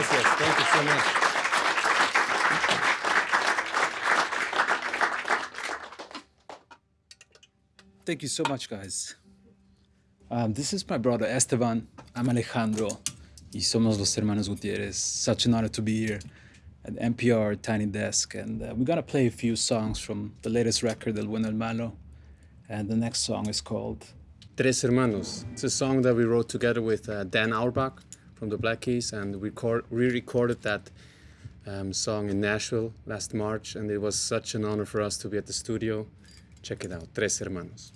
Thank you so much, Thank you so much, guys. Um, this is my brother Esteban. I'm Alejandro. Y somos los hermanos Gutierrez. Such an honor to be here at NPR Tiny Desk. And uh, we're gonna play a few songs from the latest record, El Bueno El Malo. And the next song is called Tres Hermanos. It's a song that we wrote together with uh, Dan Auerbach from the Black Keys, and we re-recorded that um, song in Nashville last March, and it was such an honor for us to be at the studio. Check it out, Tres Hermanos.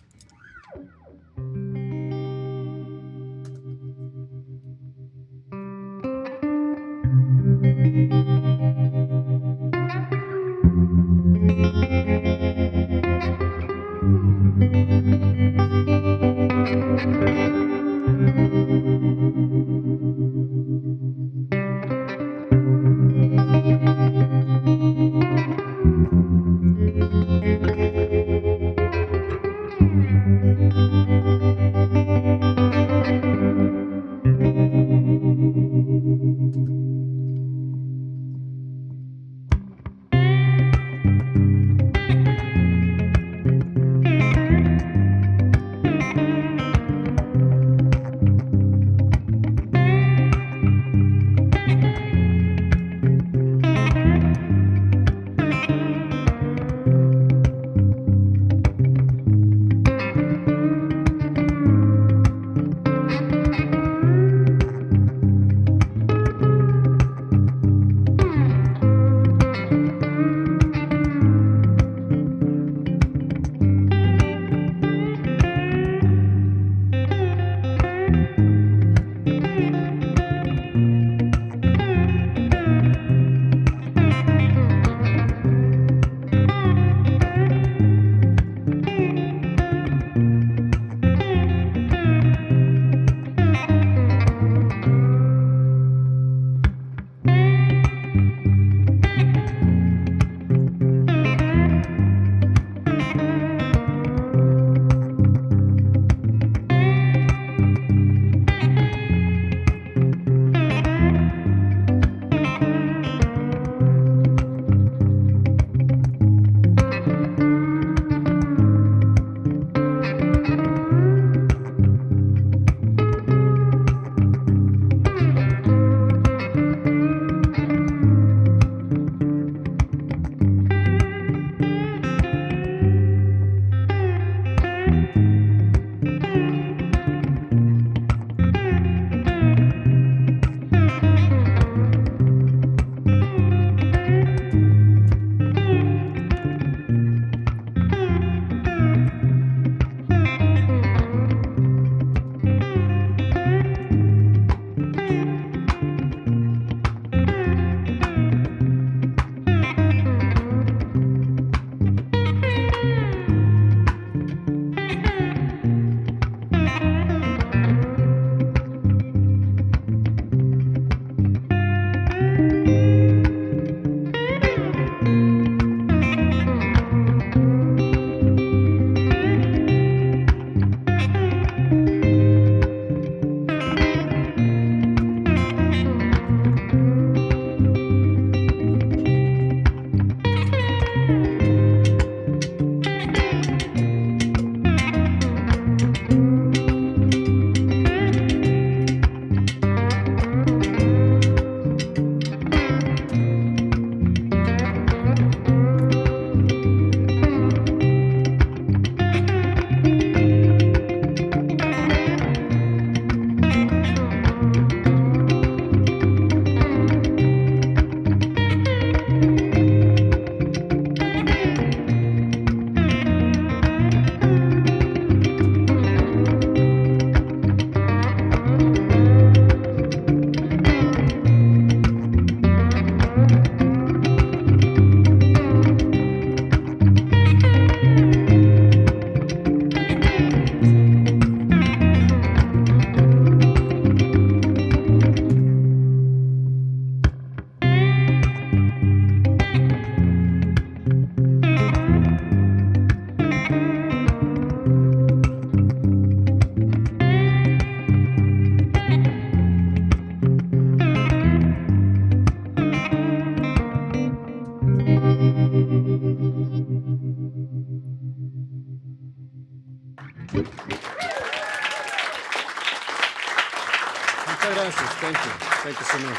Muchas gracias. Thank you. Thank you so much.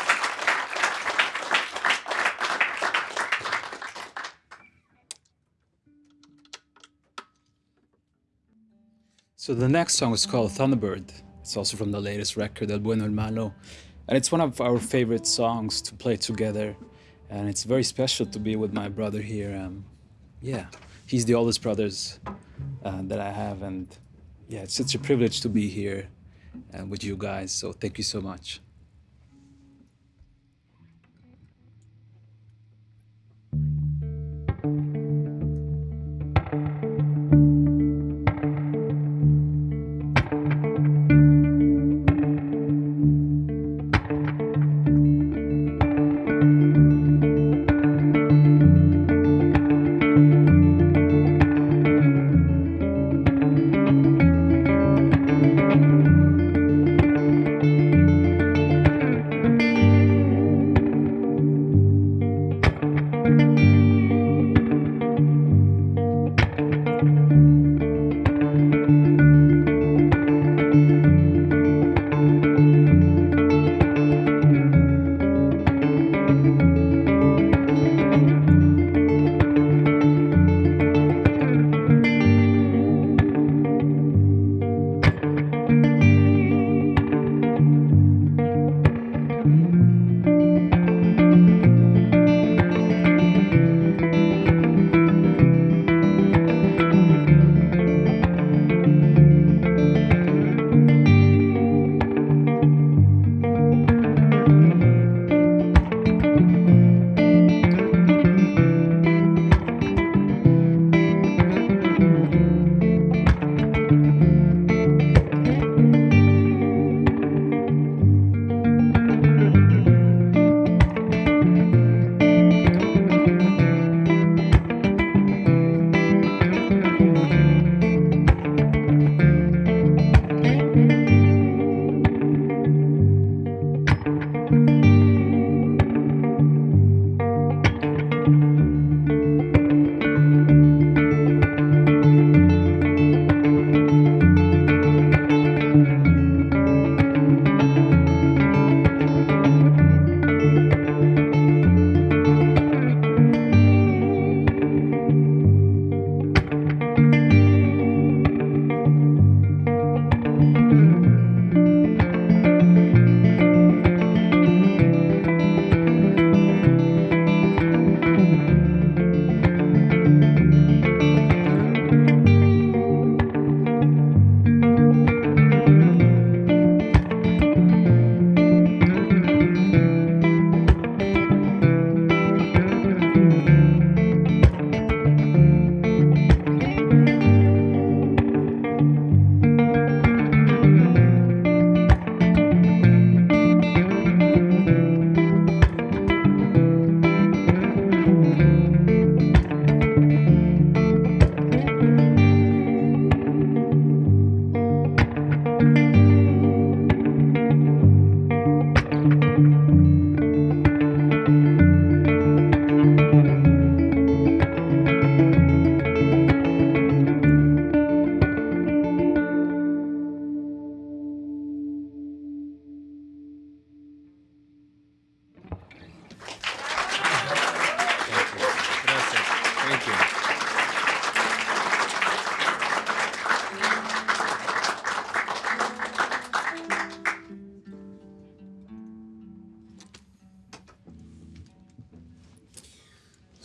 So the next song is called Thunderbird. It's also from the latest record, El Bueno El Malo. And it's one of our favorite songs to play together. And it's very special to be with my brother here. Um, yeah, he's the oldest brothers uh, that I have. And yeah, it's such a privilege to be here uh, with you guys. So thank you so much.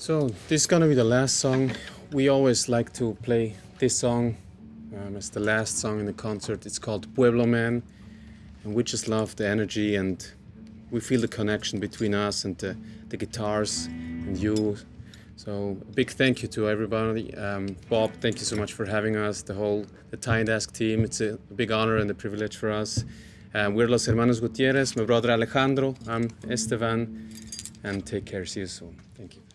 So this is gonna be the last song. We always like to play this song um, as the last song in the concert. It's called Pueblo Man, and we just love the energy and we feel the connection between us and the, the guitars and you. So a big thank you to everybody. Um, Bob, thank you so much for having us. The whole the Tiny Desk team. It's a big honor and a privilege for us. Um, we're Los Hermanos Gutierrez. My brother Alejandro. I'm Esteban. And take care. See you soon. Thank you.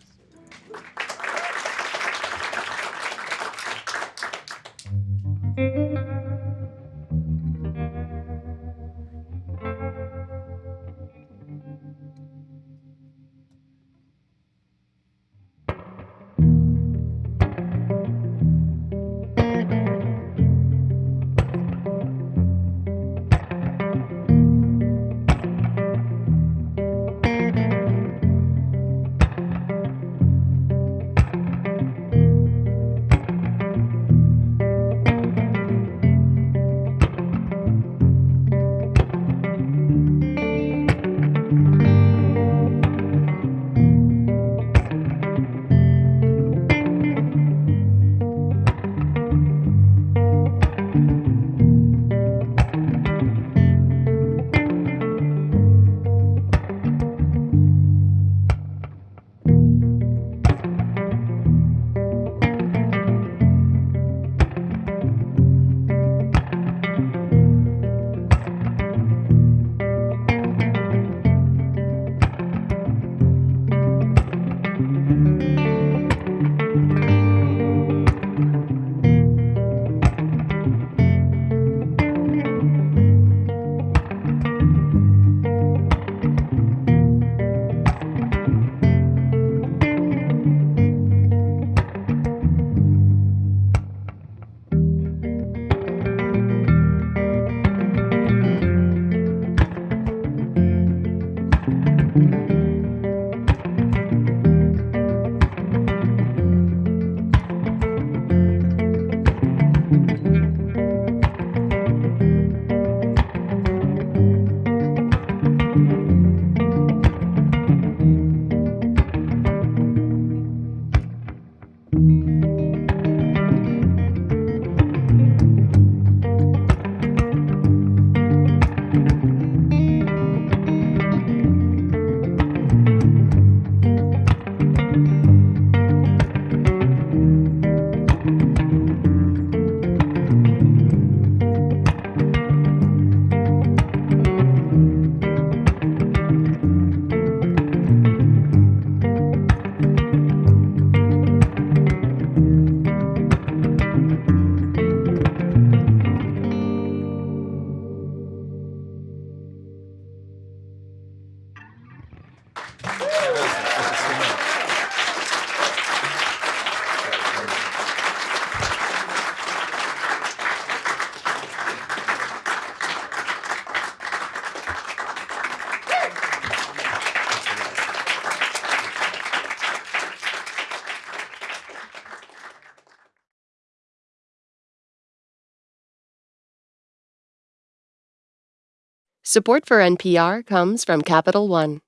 Support for NPR comes from Capital One.